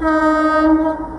Um...